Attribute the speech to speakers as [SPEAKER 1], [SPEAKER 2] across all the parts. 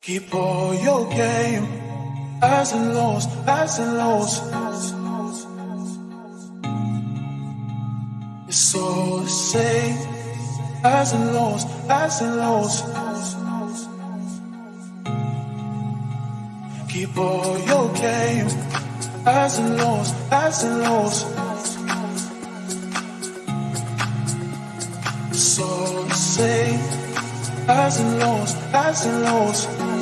[SPEAKER 1] Keep all your game, highs and lows, highs and lows. It's all the same, highs and lows, highs and lows. Keep all your game, highs and lows, highs and lows. It's all the same, highs and lows, highs and lows.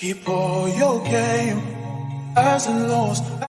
[SPEAKER 1] Keep all your game, highs and lows,